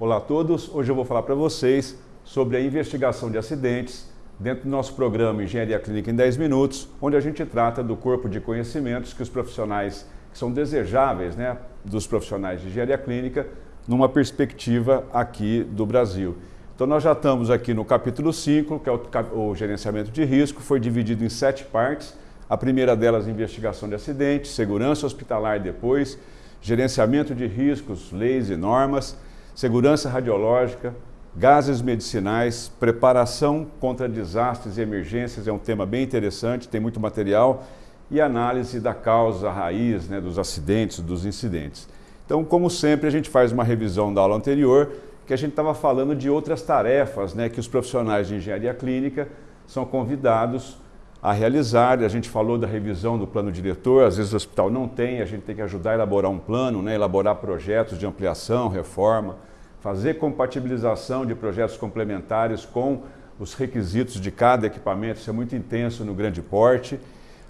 Olá a todos, hoje eu vou falar para vocês sobre a investigação de acidentes dentro do nosso programa Engenharia Clínica em 10 Minutos, onde a gente trata do corpo de conhecimentos que os profissionais que são desejáveis, né, dos profissionais de engenharia clínica, numa perspectiva aqui do Brasil. Então nós já estamos aqui no capítulo 5, que é o, o gerenciamento de risco, foi dividido em sete partes. A primeira delas, investigação de acidentes, segurança hospitalar depois, gerenciamento de riscos, leis e normas, segurança radiológica, gases medicinais, preparação contra desastres e emergências, é um tema bem interessante, tem muito material, e análise da causa raiz né, dos acidentes, dos incidentes. Então, como sempre, a gente faz uma revisão da aula anterior, que a gente estava falando de outras tarefas né, que os profissionais de engenharia clínica são convidados a realizar. A gente falou da revisão do plano diretor, às vezes o hospital não tem, a gente tem que ajudar a elaborar um plano, né, elaborar projetos de ampliação, reforma, fazer compatibilização de projetos complementares com os requisitos de cada equipamento, isso é muito intenso no grande porte.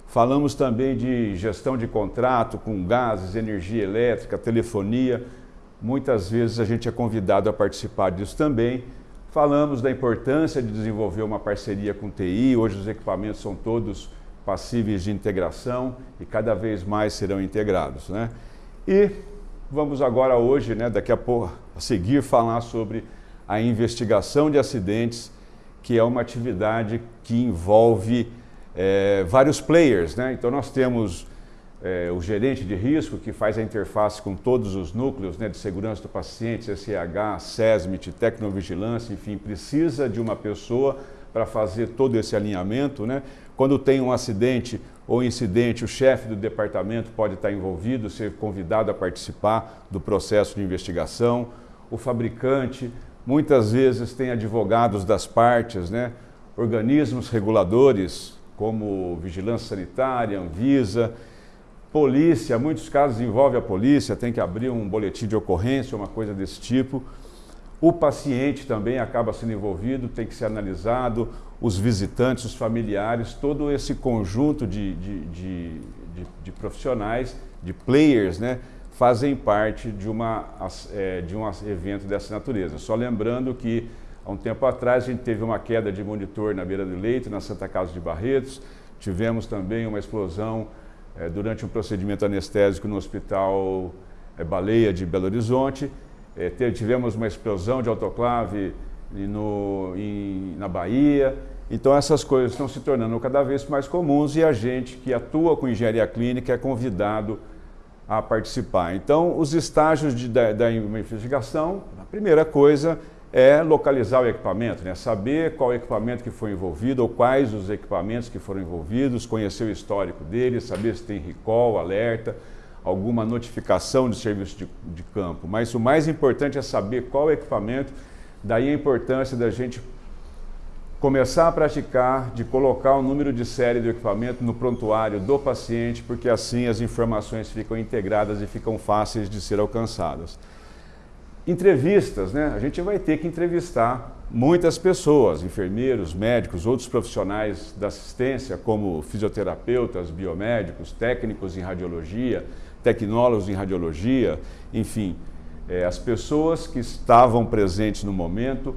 Falamos também de gestão de contrato com gases, energia elétrica, telefonia, Muitas vezes a gente é convidado a participar disso também. Falamos da importância de desenvolver uma parceria com TI, hoje os equipamentos são todos passíveis de integração e cada vez mais serão integrados. Né? E vamos agora hoje, né, daqui a pouco, a seguir falar sobre a investigação de acidentes, que é uma atividade que envolve é, vários players. Né? Então nós temos é, o gerente de risco, que faz a interface com todos os núcleos né, de segurança do paciente, SCH, SESMIT, Tecnovigilância, enfim, precisa de uma pessoa para fazer todo esse alinhamento. Né? Quando tem um acidente ou incidente, o chefe do departamento pode estar envolvido, ser convidado a participar do processo de investigação. O fabricante, muitas vezes tem advogados das partes, né? organismos reguladores, como Vigilância Sanitária, Anvisa, Polícia, muitos casos envolve a polícia, tem que abrir um boletim de ocorrência, uma coisa desse tipo. O paciente também acaba sendo envolvido, tem que ser analisado, os visitantes, os familiares, todo esse conjunto de, de, de, de, de profissionais, de players, né, fazem parte de, uma, é, de um evento dessa natureza. Só lembrando que, há um tempo atrás, a gente teve uma queda de monitor na beira do leito, na Santa Casa de Barretos, tivemos também uma explosão é, durante um procedimento anestésico no Hospital é, Baleia de Belo Horizonte. É, tivemos uma explosão de autoclave no, em, na Bahia. Então essas coisas estão se tornando cada vez mais comuns e a gente que atua com engenharia clínica é convidado a participar. Então os estágios de, da, da investigação, a primeira coisa é localizar o equipamento, né? saber qual equipamento que foi envolvido ou quais os equipamentos que foram envolvidos, conhecer o histórico deles, saber se tem recall, alerta, alguma notificação de serviço de, de campo. Mas o mais importante é saber qual equipamento, daí a importância da gente começar a praticar de colocar o número de série do equipamento no prontuário do paciente, porque assim as informações ficam integradas e ficam fáceis de ser alcançadas. Entrevistas, né? A gente vai ter que entrevistar muitas pessoas, enfermeiros, médicos, outros profissionais da assistência, como fisioterapeutas, biomédicos, técnicos em radiologia, tecnólogos em radiologia, enfim, é, as pessoas que estavam presentes no momento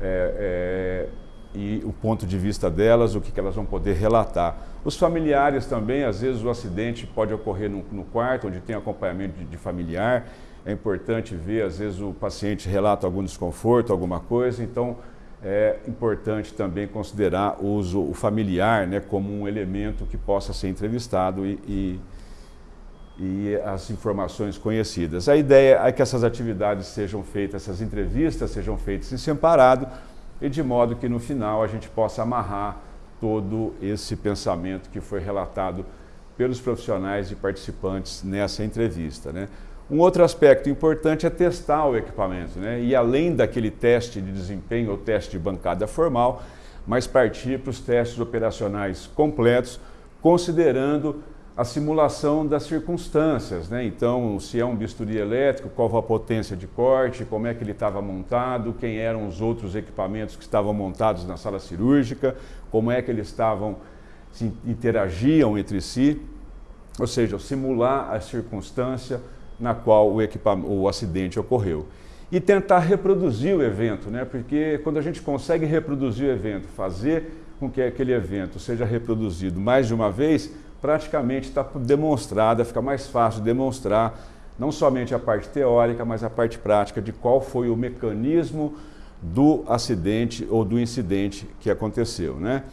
é, é, e o ponto de vista delas, o que, que, elas vão poder relatar. Os familiares também, às vezes o acidente pode ocorrer no, no quarto, onde tem acompanhamento de, de familiar, é importante ver, às vezes o paciente relata algum desconforto, alguma coisa, então é importante também considerar o uso o familiar né, como um elemento que possa ser entrevistado e, e, e, as informações conhecidas. A ideia é que essas atividades sejam feitas, essas entrevistas sejam feitas em separado e de modo que no final a gente possa amarrar todo esse pensamento que foi relatado pelos profissionais e participantes nessa entrevista. Né? Um outro aspecto importante é testar o equipamento, né? e além daquele teste de desempenho ou teste de bancada formal, mas partir para os testes operacionais completos, considerando a simulação das circunstâncias. Né? Então, se é um bisturi elétrico, qual a potência de corte, como é que ele estava montado, quem eram os outros equipamentos que estavam montados na sala cirúrgica, como é que eles estavam, se interagiam entre si, ou seja, simular a circunstância, na qual o, o acidente ocorreu. e tentar reproduzir o evento, né? porque quando a gente consegue reproduzir o evento, fazer com que aquele evento seja reproduzido mais de uma vez, praticamente está demonstrada, fica mais fácil demonstrar não somente a parte teórica, mas a parte prática de qual foi o mecanismo do acidente ou do incidente que aconteceu. Né?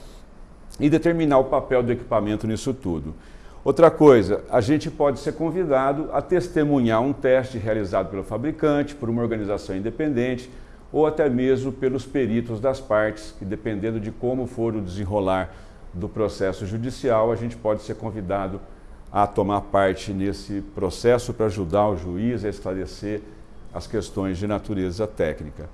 E determinar o papel do equipamento nisso tudo. Outra coisa, a gente pode ser convidado a testemunhar um teste realizado pelo fabricante, por uma organização independente, ou até mesmo pelos peritos das partes, que dependendo de como for o desenrolar do processo judicial, a gente pode ser convidado a tomar parte nesse processo para ajudar o juiz a esclarecer as questões de natureza técnica.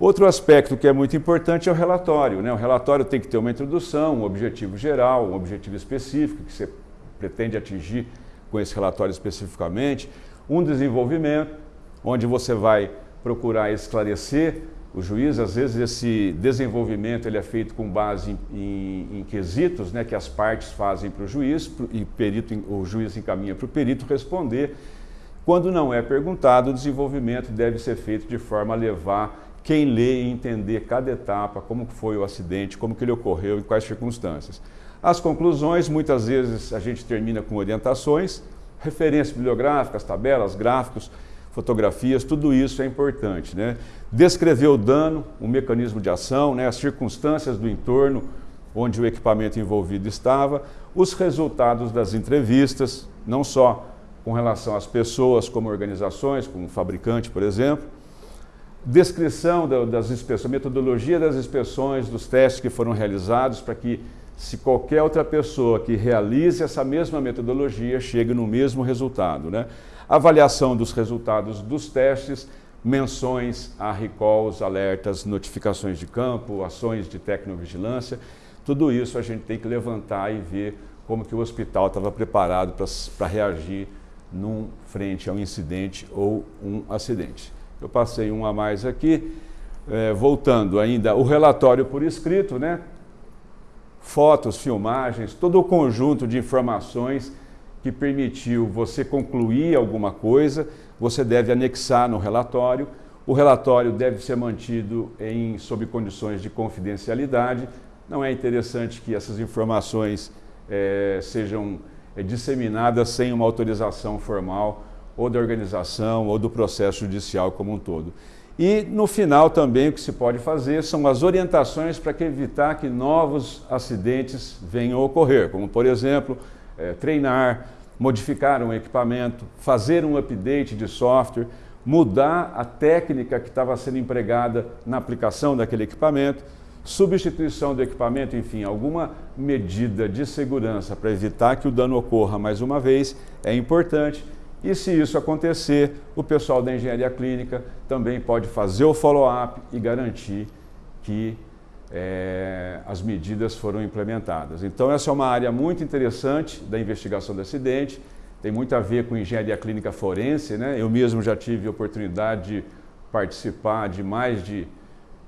Outro aspecto que é muito importante é o relatório. Né? O relatório tem que ter uma introdução, um objetivo geral, um objetivo específico que você pretende atingir com esse relatório especificamente, um desenvolvimento, onde você vai procurar esclarecer o juiz, às vezes esse desenvolvimento ele é feito com base em, em, em quesitos né, que as partes fazem para o juiz e perito, o juiz encaminha para o perito responder. Quando não é perguntado, o desenvolvimento deve ser feito de forma a levar quem lê e entender cada etapa, como foi o acidente, como que ele ocorreu, em quais circunstâncias. As conclusões, muitas vezes a gente termina com orientações, referências bibliográficas, tabelas, gráficos, fotografias, tudo isso é importante. Né? Descrever o dano, o mecanismo de ação, né? as circunstâncias do entorno onde o equipamento envolvido estava, os resultados das entrevistas, não só com relação às pessoas como organizações, como o fabricante, por exemplo, descrição das inspeções, metodologia das inspeções, dos testes que foram realizados para que se qualquer outra pessoa que realize essa mesma metodologia chegue no mesmo resultado. Né? Avaliação dos resultados dos testes, menções a recalls, alertas, notificações de campo, ações de tecnovigilância, tudo isso a gente tem que levantar e ver como que o hospital estava preparado para reagir num frente a um incidente ou um acidente. Eu passei um a mais aqui, é, voltando ainda, o relatório por escrito, né? fotos, filmagens, todo o conjunto de informações que permitiu você concluir alguma coisa, você deve anexar no relatório. O relatório deve ser mantido em, sob condições de confidencialidade. Não é interessante que essas informações é, sejam é, disseminadas sem uma autorização formal ou da organização ou do processo judicial como um todo. E no final também o que se pode fazer são as orientações para evitar que novos acidentes venham a ocorrer, como por exemplo, é, treinar, modificar um equipamento, fazer um update de software, mudar a técnica que estava sendo empregada na aplicação daquele equipamento, substituição do equipamento, enfim, alguma medida de segurança para evitar que o dano ocorra mais uma vez é importante. E se isso acontecer, o pessoal da engenharia clínica também pode fazer o follow-up e garantir que é, as medidas foram implementadas. Então essa é uma área muito interessante da investigação do acidente, tem muito a ver com engenharia clínica forense, né? eu mesmo já tive a oportunidade de participar de mais de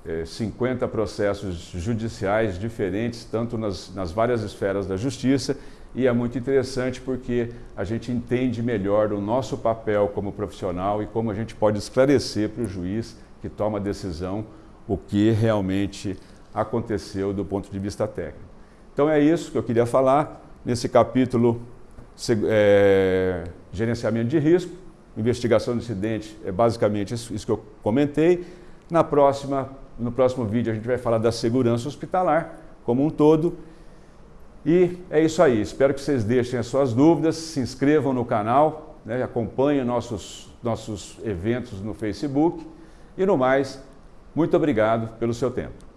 é, 50 processos judiciais diferentes, tanto nas, nas várias esferas da justiça, e é muito interessante porque a gente entende melhor o nosso papel como profissional e como a gente pode esclarecer para o juiz que toma a decisão o que realmente aconteceu do ponto de vista técnico. Então é isso que eu queria falar nesse capítulo é, gerenciamento de risco, investigação do incidente, é basicamente isso, isso que eu comentei. Na próxima, no próximo vídeo a gente vai falar da segurança hospitalar como um todo e é isso aí, espero que vocês deixem as suas dúvidas, se inscrevam no canal, né, acompanhem nossos, nossos eventos no Facebook. E no mais, muito obrigado pelo seu tempo.